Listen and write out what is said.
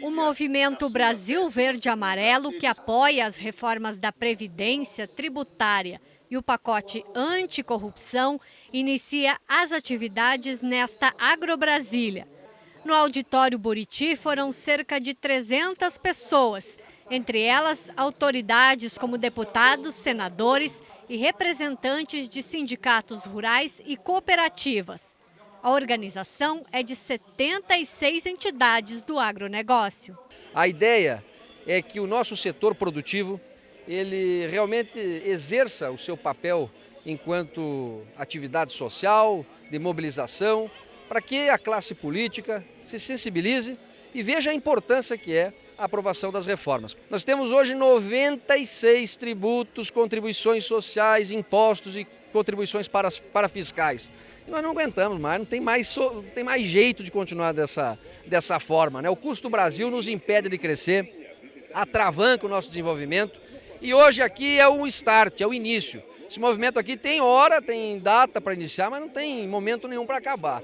O movimento Brasil Verde Amarelo, que apoia as reformas da Previdência, tributária e o pacote anticorrupção, inicia as atividades nesta Agrobrasília. No auditório Buriti foram cerca de 300 pessoas, entre elas autoridades como deputados, senadores e representantes de sindicatos rurais e cooperativas. A organização é de 76 entidades do agronegócio. A ideia é que o nosso setor produtivo ele realmente exerça o seu papel enquanto atividade social, de mobilização, para que a classe política se sensibilize e veja a importância que é a aprovação das reformas. Nós temos hoje 96 tributos, contribuições sociais, impostos e contribuições para, para fiscais. E nós não aguentamos mais, não tem mais, não tem mais jeito de continuar dessa, dessa forma. Né? O custo do Brasil nos impede de crescer, atravanca o nosso desenvolvimento e hoje aqui é o start, é o início. Esse movimento aqui tem hora, tem data para iniciar, mas não tem momento nenhum para acabar.